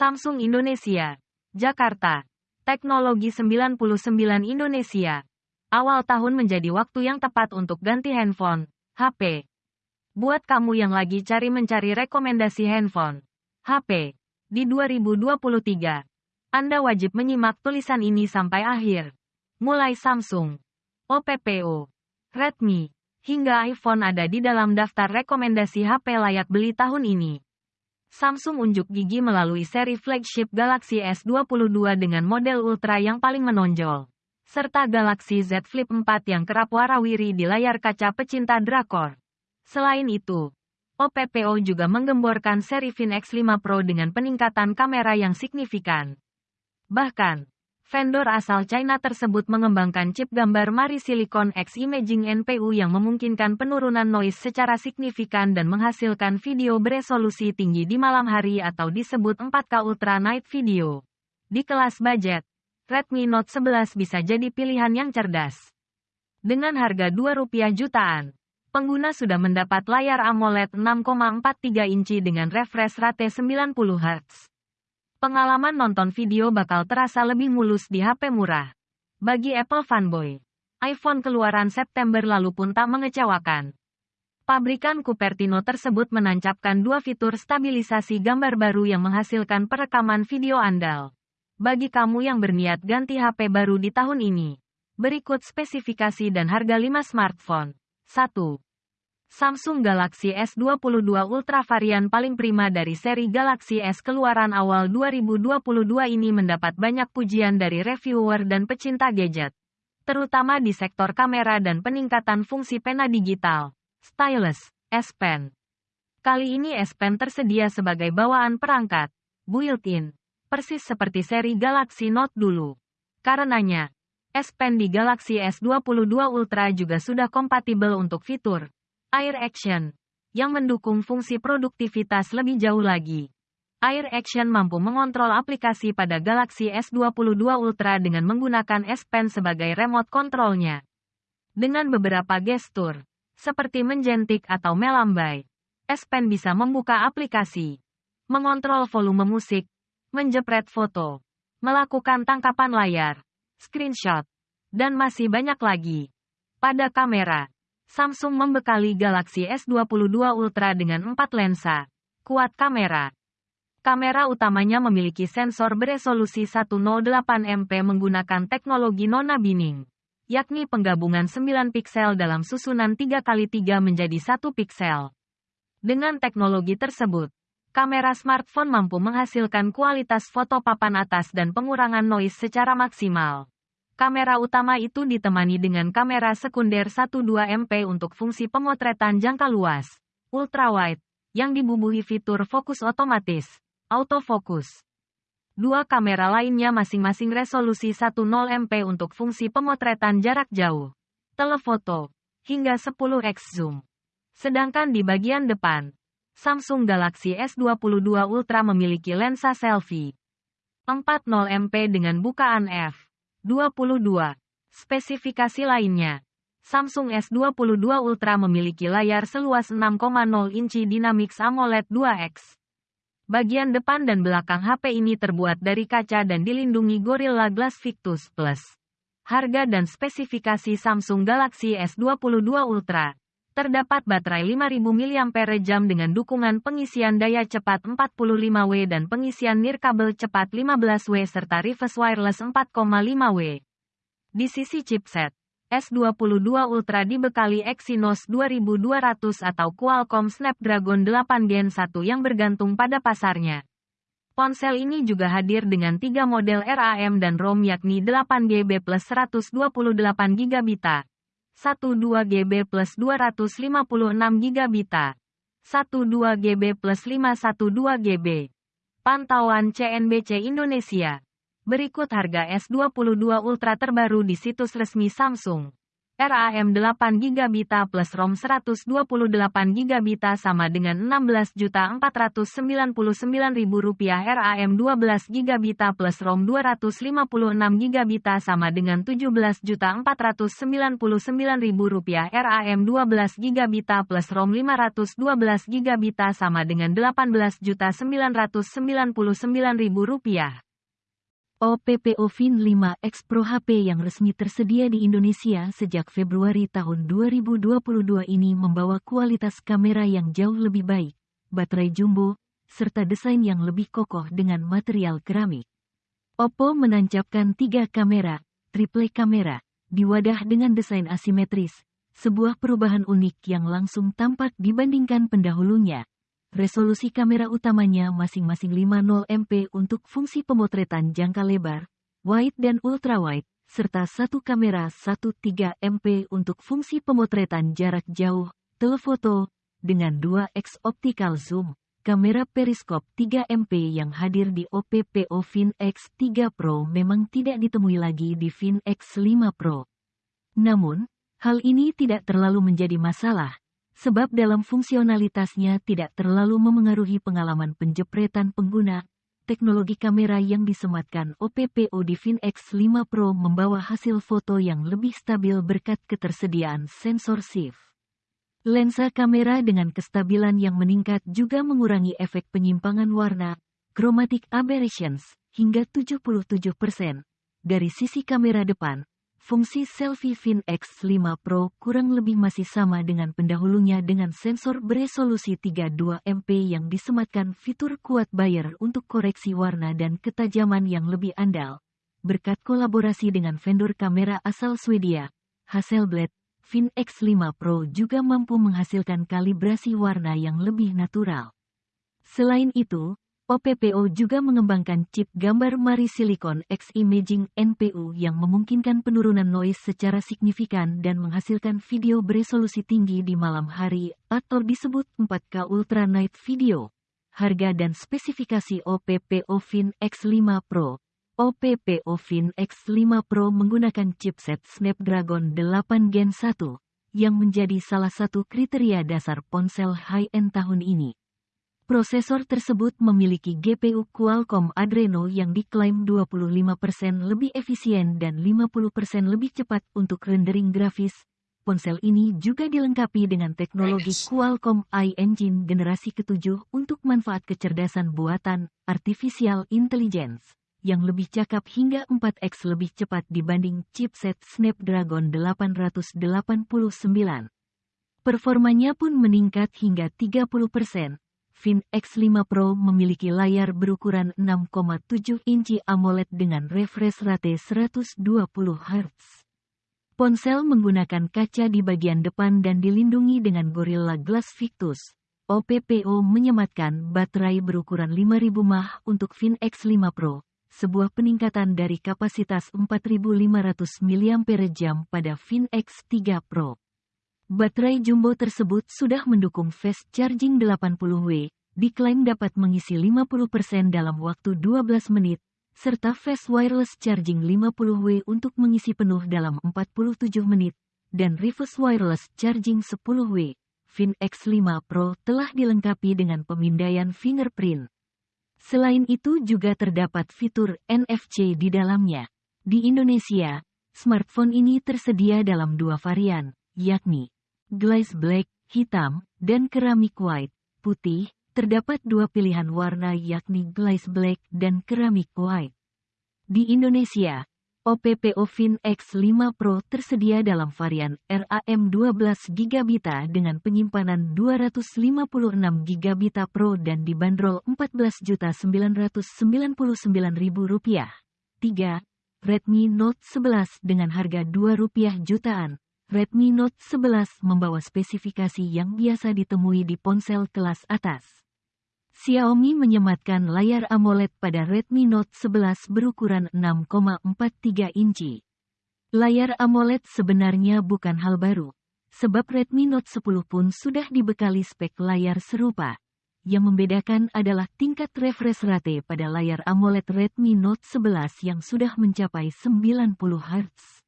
Samsung Indonesia, Jakarta. Teknologi 99 Indonesia. Awal tahun menjadi waktu yang tepat untuk ganti handphone, HP. Buat kamu yang lagi cari mencari rekomendasi handphone, HP, di 2023. Anda wajib menyimak tulisan ini sampai akhir. Mulai Samsung, OPPO, Redmi, hingga iPhone ada di dalam daftar rekomendasi HP layak beli tahun ini. Samsung unjuk gigi melalui seri flagship Galaxy S22 dengan model Ultra yang paling menonjol. Serta Galaxy Z Flip 4 yang kerap warawiri di layar kaca pecinta drakor. Selain itu, OPPO juga menggemborkan seri Fin X5 Pro dengan peningkatan kamera yang signifikan. Bahkan, vendor asal China tersebut mengembangkan chip gambar Mari Silicon X Imaging NPU yang memungkinkan penurunan noise secara signifikan dan menghasilkan video beresolusi tinggi di malam hari atau disebut 4K Ultra Night Video. Di kelas budget, Redmi Note 11 bisa jadi pilihan yang cerdas. Dengan harga Rp2 jutaan, pengguna sudah mendapat layar AMOLED 6,43 inci dengan refresh rate 90 Hz. Pengalaman nonton video bakal terasa lebih mulus di HP murah. Bagi Apple fanboy, iPhone keluaran September lalu pun tak mengecewakan. Pabrikan Cupertino tersebut menancapkan dua fitur stabilisasi gambar baru yang menghasilkan perekaman video andal. Bagi kamu yang berniat ganti HP baru di tahun ini, berikut spesifikasi dan harga 5 smartphone. 1. Samsung Galaxy S22 Ultra varian paling prima dari seri Galaxy S keluaran awal 2022 ini mendapat banyak pujian dari reviewer dan pecinta gadget. Terutama di sektor kamera dan peningkatan fungsi pena digital, stylus, S Pen. Kali ini S Pen tersedia sebagai bawaan perangkat, built-in, persis seperti seri Galaxy Note dulu. Karenanya, S Pen di Galaxy S22 Ultra juga sudah kompatibel untuk fitur Air Action, yang mendukung fungsi produktivitas lebih jauh lagi. Air Action mampu mengontrol aplikasi pada Galaxy S22 Ultra dengan menggunakan S Pen sebagai remote kontrolnya. Dengan beberapa gestur, seperti menjentik atau melambai, S Pen bisa membuka aplikasi, mengontrol volume musik, menjepret foto, melakukan tangkapan layar, screenshot, dan masih banyak lagi. Pada kamera, Samsung membekali Galaxy S22 Ultra dengan 4 lensa, kuat kamera. Kamera utamanya memiliki sensor beresolusi 108 MP menggunakan teknologi nona binning, yakni penggabungan 9 piksel dalam susunan 3x3 menjadi 1 piksel. Dengan teknologi tersebut, kamera smartphone mampu menghasilkan kualitas foto papan atas dan pengurangan noise secara maksimal. Kamera utama itu ditemani dengan kamera sekunder 12 MP untuk fungsi pemotretan jangka luas, ultrawide, yang dibubuhi fitur fokus otomatis, autofocus. Dua kamera lainnya masing-masing resolusi 10 MP untuk fungsi pemotretan jarak jauh, telefoto, hingga 10x zoom. Sedangkan di bagian depan, Samsung Galaxy S22 Ultra memiliki lensa selfie 40 MP dengan bukaan f 22. Spesifikasi lainnya. Samsung S22 Ultra memiliki layar seluas 6,0 inci Dynamics AMOLED 2X. Bagian depan dan belakang HP ini terbuat dari kaca dan dilindungi Gorilla Glass Victus Plus. Harga dan spesifikasi Samsung Galaxy S22 Ultra. Terdapat baterai 5000 mAh dengan dukungan pengisian daya cepat 45W dan pengisian nirkabel cepat 15W serta reverse wireless 4,5W. Di sisi chipset, S22 Ultra dibekali Exynos 2200 atau Qualcomm Snapdragon 8 Gen 1 yang bergantung pada pasarnya. Ponsel ini juga hadir dengan tiga model RAM dan ROM yakni 8GB plus 128GB. 12GB plus 256 GB. 12GB plus 512GB. Pantauan CNBC Indonesia. Berikut harga S22 Ultra terbaru di situs resmi Samsung. RAM 8 GB plus ROM 128 GB sama dengan Rp16.499.000 RAM 12 GB plus ROM 256 GB sama dengan Rp17.499.000 RAM 12 GB plus ROM 512 GB sama dengan Rp18.999.000 OPPO Fin 5X Pro HP yang resmi tersedia di Indonesia sejak Februari tahun 2022 ini membawa kualitas kamera yang jauh lebih baik, baterai jumbo, serta desain yang lebih kokoh dengan material keramik. Oppo menancapkan tiga kamera, triple kamera, di wadah dengan desain asimetris, sebuah perubahan unik yang langsung tampak dibandingkan pendahulunya, Resolusi kamera utamanya masing-masing 50 MP untuk fungsi pemotretan jangka lebar, wide dan ultrawide, serta satu kamera 13 MP untuk fungsi pemotretan jarak jauh, telefoto, dengan 2x optical zoom. Kamera periskop 3 MP yang hadir di OPPO Fin X3 Pro memang tidak ditemui lagi di Fin X5 Pro. Namun, hal ini tidak terlalu menjadi masalah, sebab dalam fungsionalitasnya tidak terlalu memengaruhi pengalaman penjepretan pengguna. Teknologi kamera yang disematkan OPPO di X 5 Pro membawa hasil foto yang lebih stabil berkat ketersediaan sensor SIF. Lensa kamera dengan kestabilan yang meningkat juga mengurangi efek penyimpangan warna, chromatic aberrations, hingga 77%. Dari sisi kamera depan, Fungsi selfie Fin X5 Pro kurang lebih masih sama dengan pendahulunya dengan sensor beresolusi 32 MP yang disematkan fitur kuat Bayer untuk koreksi warna dan ketajaman yang lebih andal. Berkat kolaborasi dengan vendor kamera asal Swedia, Hasselblad, Fin X5 Pro juga mampu menghasilkan kalibrasi warna yang lebih natural. Selain itu, OPPO juga mengembangkan chip gambar Mari Silicon X Imaging NPU yang memungkinkan penurunan noise secara signifikan dan menghasilkan video beresolusi tinggi di malam hari atau disebut 4K Ultra Night Video. Harga dan spesifikasi OPPO Fin X5 Pro OPPO Fin X5 Pro menggunakan chipset Snapdragon 8 Gen 1, yang menjadi salah satu kriteria dasar ponsel high-end tahun ini. Prosesor tersebut memiliki GPU Qualcomm Adreno yang diklaim 25% lebih efisien dan 50% lebih cepat untuk rendering grafis. Ponsel ini juga dilengkapi dengan teknologi Qualcomm iEngine generasi ketujuh untuk manfaat kecerdasan buatan, artificial intelligence, yang lebih cakap hingga 4x lebih cepat dibanding chipset Snapdragon 889. Performanya pun meningkat hingga 30%, Fin X5 Pro memiliki layar berukuran 6,7 inci AMOLED dengan refresh rate 120 Hz. Ponsel menggunakan kaca di bagian depan dan dilindungi dengan Gorilla Glass Victus. OPPO menyematkan baterai berukuran 5000 mAh untuk Fin X5 Pro, sebuah peningkatan dari kapasitas 4500 mAh pada Fin X3 Pro. Baterai jumbo tersebut sudah mendukung fast charging 80W, diklaim dapat mengisi 50% dalam waktu 12 menit, serta fast wireless charging 50W untuk mengisi penuh dalam 47 menit, dan reverse wireless charging 10W. Fin X5 Pro telah dilengkapi dengan pemindaian fingerprint. Selain itu juga terdapat fitur NFC di dalamnya. Di Indonesia, smartphone ini tersedia dalam dua varian, yakni glaze black, hitam, dan keramik white, putih, terdapat dua pilihan warna yakni glaze black dan keramik white. Di Indonesia, OPPO Fin X5 Pro tersedia dalam varian RAM 12 GB dengan penyimpanan 256 GB Pro dan dibanderol Rp14.999.000. 3. Redmi Note 11 dengan harga Rp2 jutaan, Redmi Note 11 membawa spesifikasi yang biasa ditemui di ponsel kelas atas. Xiaomi menyematkan layar AMOLED pada Redmi Note 11 berukuran 6,43 inci. Layar AMOLED sebenarnya bukan hal baru, sebab Redmi Note 10 pun sudah dibekali spek layar serupa. Yang membedakan adalah tingkat refresh rate pada layar AMOLED Redmi Note 11 yang sudah mencapai 90 Hz.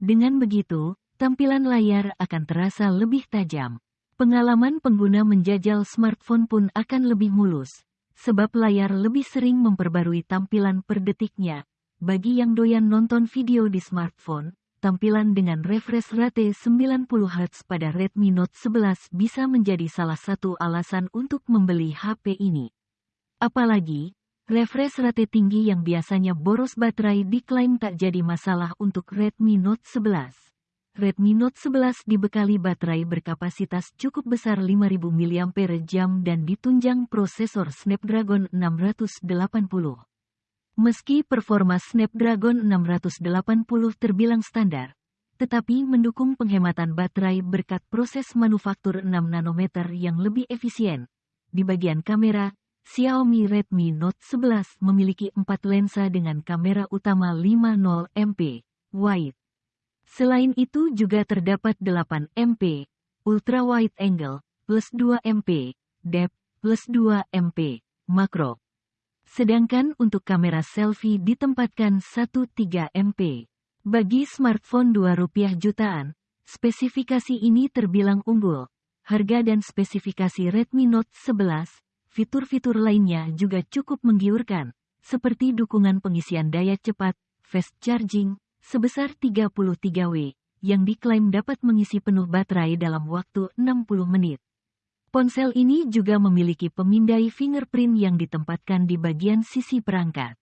Dengan begitu, tampilan layar akan terasa lebih tajam. Pengalaman pengguna menjajal smartphone pun akan lebih mulus, sebab layar lebih sering memperbarui tampilan per detiknya. Bagi yang doyan nonton video di smartphone, tampilan dengan refresh rate 90 Hz pada Redmi Note 11 bisa menjadi salah satu alasan untuk membeli HP ini. Apalagi, refresh rate tinggi yang biasanya boros baterai diklaim tak jadi masalah untuk Redmi Note 11. Redmi Note 11 dibekali baterai berkapasitas cukup besar 5000 mAh dan ditunjang prosesor Snapdragon 680. Meski performa Snapdragon 680 terbilang standar, tetapi mendukung penghematan baterai berkat proses manufaktur 6 nanometer yang lebih efisien. Di bagian kamera, Xiaomi Redmi Note 11 memiliki empat lensa dengan kamera utama 50 MP wide Selain itu juga terdapat 8 MP, ultra wide angle, plus 2 MP, depth, plus 2 MP, makro. Sedangkan untuk kamera selfie ditempatkan 13 MP. Bagi smartphone 2 rupiah jutaan, spesifikasi ini terbilang unggul. Harga dan spesifikasi Redmi Note 11, fitur-fitur lainnya juga cukup menggiurkan, seperti dukungan pengisian daya cepat, fast charging, sebesar 33W, yang diklaim dapat mengisi penuh baterai dalam waktu 60 menit. Ponsel ini juga memiliki pemindai fingerprint yang ditempatkan di bagian sisi perangkat.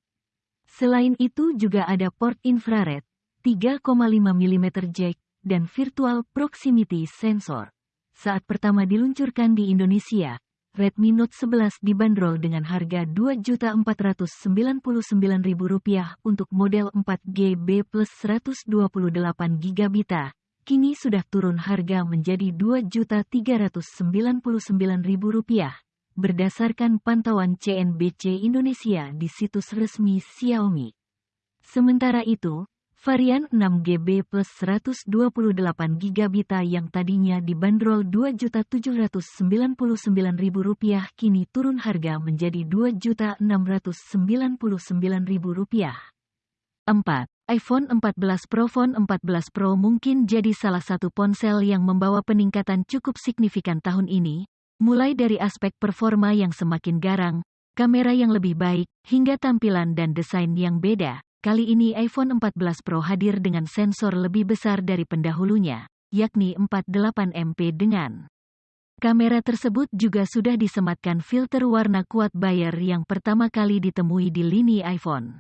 Selain itu juga ada port infrared, 3,5 mm jack, dan virtual proximity sensor. Saat pertama diluncurkan di Indonesia, Redmi Note 11 dibanderol dengan harga Rp2.499.000 untuk model 4GB plus 128GB. Kini sudah turun harga menjadi Rp2.399.000 berdasarkan pantauan CNBC Indonesia di situs resmi Xiaomi. Sementara itu, Varian 6GB plus 128GB yang tadinya dibanderol Rp2.799.000 kini turun harga menjadi Rp2.699.000. 4. iPhone 14 Pro Phone 14 Pro mungkin jadi salah satu ponsel yang membawa peningkatan cukup signifikan tahun ini, mulai dari aspek performa yang semakin garang, kamera yang lebih baik, hingga tampilan dan desain yang beda. Kali ini iPhone 14 Pro hadir dengan sensor lebih besar dari pendahulunya, yakni 48 MP dengan Kamera tersebut juga sudah disematkan filter warna kuat Bayer yang pertama kali ditemui di lini iPhone.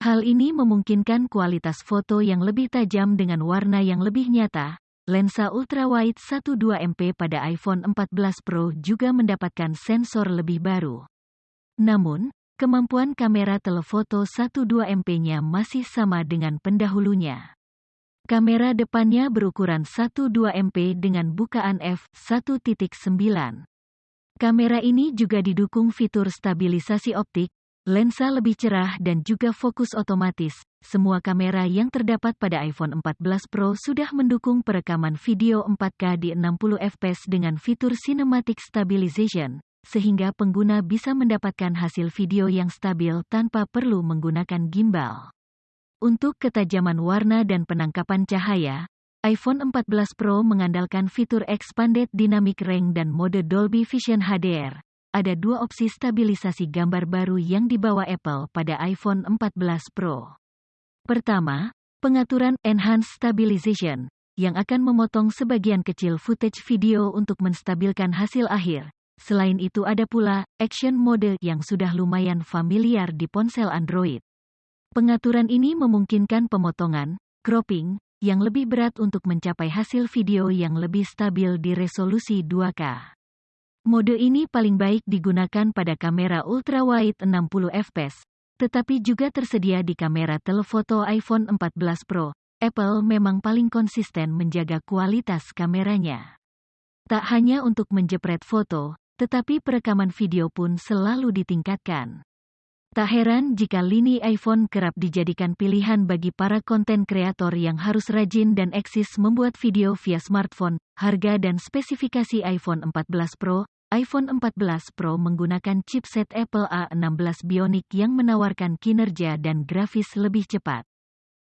Hal ini memungkinkan kualitas foto yang lebih tajam dengan warna yang lebih nyata. Lensa ultrawide 12 MP pada iPhone 14 Pro juga mendapatkan sensor lebih baru. Namun, kemampuan kamera telefoto 12 MP-nya masih sama dengan pendahulunya. Kamera depannya berukuran 12 MP dengan bukaan f1.9. Kamera ini juga didukung fitur stabilisasi optik, lensa lebih cerah dan juga fokus otomatis. Semua kamera yang terdapat pada iPhone 14 Pro sudah mendukung perekaman video 4K di 60 fps dengan fitur Cinematic Stabilization, sehingga pengguna bisa mendapatkan hasil video yang stabil tanpa perlu menggunakan gimbal. Untuk ketajaman warna dan penangkapan cahaya, iPhone 14 Pro mengandalkan fitur Expanded Dynamic Range dan mode Dolby Vision HDR. Ada dua opsi stabilisasi gambar baru yang dibawa Apple pada iPhone 14 Pro. Pertama, pengaturan Enhanced Stabilization, yang akan memotong sebagian kecil footage video untuk menstabilkan hasil akhir, Selain itu ada pula Action Mode yang sudah lumayan familiar di ponsel Android. Pengaturan ini memungkinkan pemotongan, cropping, yang lebih berat untuk mencapai hasil video yang lebih stabil di resolusi 2K. Mode ini paling baik digunakan pada kamera ultrawide 60 fps, tetapi juga tersedia di kamera telefoto iPhone 14 Pro. Apple memang paling konsisten menjaga kualitas kameranya. Tak hanya untuk menjepret foto, tetapi perekaman video pun selalu ditingkatkan. Tak heran jika lini iPhone kerap dijadikan pilihan bagi para konten kreator yang harus rajin dan eksis membuat video via smartphone. Harga dan spesifikasi iPhone 14 Pro, iPhone 14 Pro menggunakan chipset Apple A16 Bionic yang menawarkan kinerja dan grafis lebih cepat.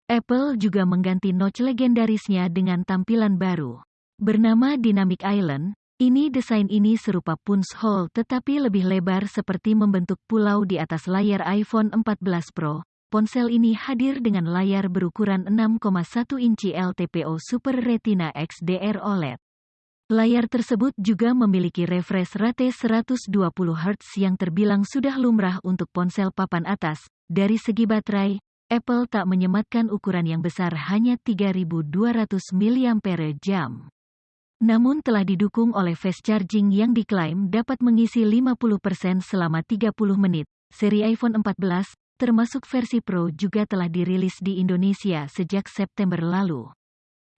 Apple juga mengganti notch legendarisnya dengan tampilan baru. Bernama Dynamic Island, ini desain ini serupa punch hole tetapi lebih lebar seperti membentuk pulau di atas layar iPhone 14 Pro. Ponsel ini hadir dengan layar berukuran 6,1 inci LTPO Super Retina XDR OLED. Layar tersebut juga memiliki refresh rate 120 Hz yang terbilang sudah lumrah untuk ponsel papan atas. Dari segi baterai, Apple tak menyematkan ukuran yang besar hanya 3200 mAh. Namun telah didukung oleh fast charging yang diklaim dapat mengisi 50% selama 30 menit. Seri iPhone 14, termasuk versi Pro juga telah dirilis di Indonesia sejak September lalu.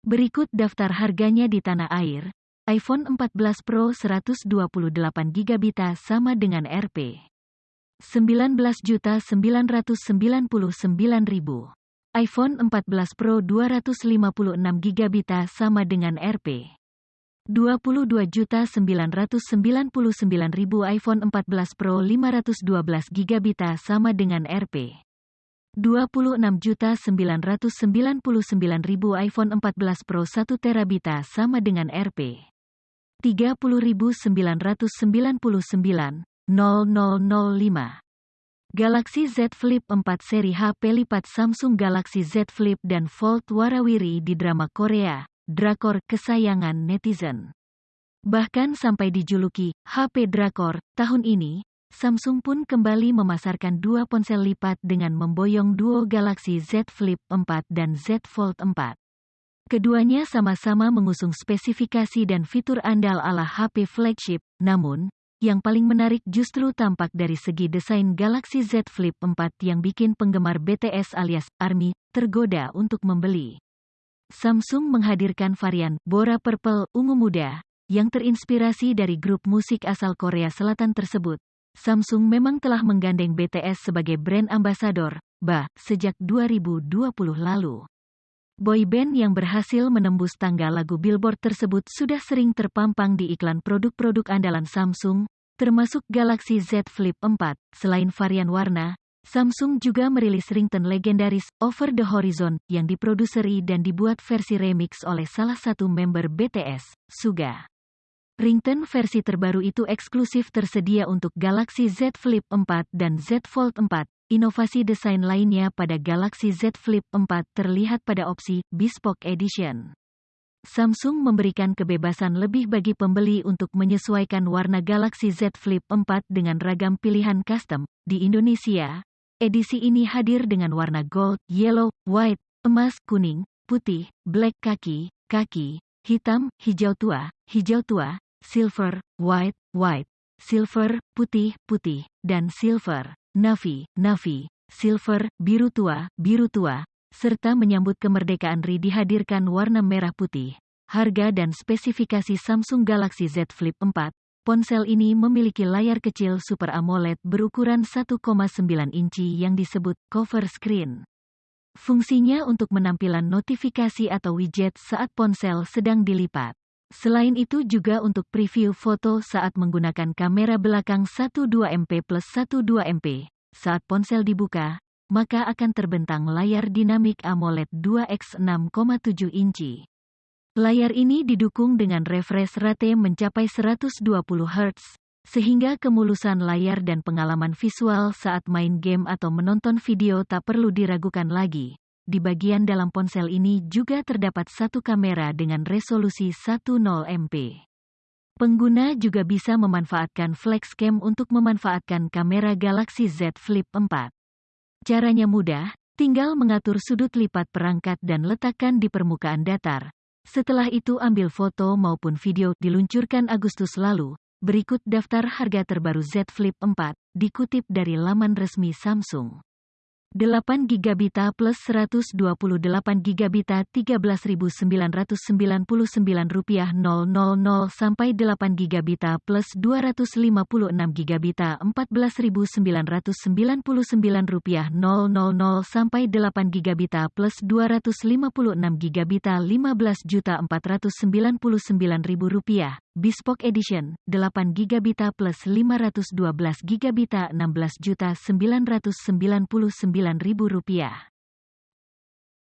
Berikut daftar harganya di tanah air iPhone 14 Pro 128GB sama dengan Rp. 19.999.000. iPhone 14 Pro 256GB sama dengan Rp. 22.999.000 iPhone 14 Pro 512GB sama dengan Rp. 26.999.000 iPhone 14 Pro 1 terabita sama dengan Rp. 30.999.0005. Galaxy Z Flip 4 seri HP lipat Samsung Galaxy Z Flip dan Fold warawiri di drama Korea, drakor kesayangan netizen. Bahkan sampai dijuluki HP drakor, tahun ini, Samsung pun kembali memasarkan dua ponsel lipat dengan memboyong duo Galaxy Z Flip 4 dan Z Fold 4. Keduanya sama-sama mengusung spesifikasi dan fitur andal ala HP flagship, namun, yang paling menarik justru tampak dari segi desain Galaxy Z Flip 4 yang bikin penggemar BTS alias ARMY tergoda untuk membeli. Samsung menghadirkan varian Bora Purple ungu muda yang terinspirasi dari grup musik asal Korea Selatan tersebut. Samsung memang telah menggandeng BTS sebagai brand ambassador, bah, sejak 2020 lalu. Boyband yang berhasil menembus tangga lagu Billboard tersebut sudah sering terpampang di iklan produk-produk andalan Samsung, termasuk Galaxy Z Flip 4. Selain varian warna, Samsung juga merilis ringtone legendaris Over the Horizon yang diproduseri dan dibuat versi remix oleh salah satu member BTS, Suga. Ringtone versi terbaru itu eksklusif tersedia untuk Galaxy Z Flip 4 dan Z Fold 4, Inovasi desain lainnya pada Galaxy Z Flip 4 terlihat pada opsi Bespoke Edition. Samsung memberikan kebebasan lebih bagi pembeli untuk menyesuaikan warna Galaxy Z Flip 4 dengan ragam pilihan custom. Di Indonesia, edisi ini hadir dengan warna gold, yellow, white, emas, kuning, putih, black kaki, kaki, hitam, hijau tua, hijau tua, silver, white, white, silver, putih, putih, dan silver. Navi, Navi, Silver, biru tua, biru tua, serta menyambut kemerdekaan RI dihadirkan warna merah putih. Harga dan spesifikasi Samsung Galaxy Z Flip 4, ponsel ini memiliki layar kecil Super AMOLED berukuran 1,9 inci yang disebut cover screen. Fungsinya untuk menampilan notifikasi atau widget saat ponsel sedang dilipat. Selain itu juga untuk preview foto saat menggunakan kamera belakang 12MP plus 12MP. Saat ponsel dibuka, maka akan terbentang layar dinamik AMOLED 2x 6,7 inci. Layar ini didukung dengan refresh rate mencapai 120 Hz, sehingga kemulusan layar dan pengalaman visual saat main game atau menonton video tak perlu diragukan lagi. Di bagian dalam ponsel ini juga terdapat satu kamera dengan resolusi 10 MP. Pengguna juga bisa memanfaatkan FlexCam untuk memanfaatkan kamera Galaxy Z Flip 4. Caranya mudah, tinggal mengatur sudut lipat perangkat dan letakkan di permukaan datar. Setelah itu ambil foto maupun video diluncurkan Agustus lalu. Berikut daftar harga terbaru Z Flip 4, dikutip dari laman resmi Samsung. 8 GB plus 128 GB 13.999 rupiah 000 sampai 8 GB plus 256 GB 14.999 rupiah 000 sampai 8 GB plus 256 GB 15.499 rupiah Bespoke Edition, 8 GB plus 512 GB 16.999.000 rupiah.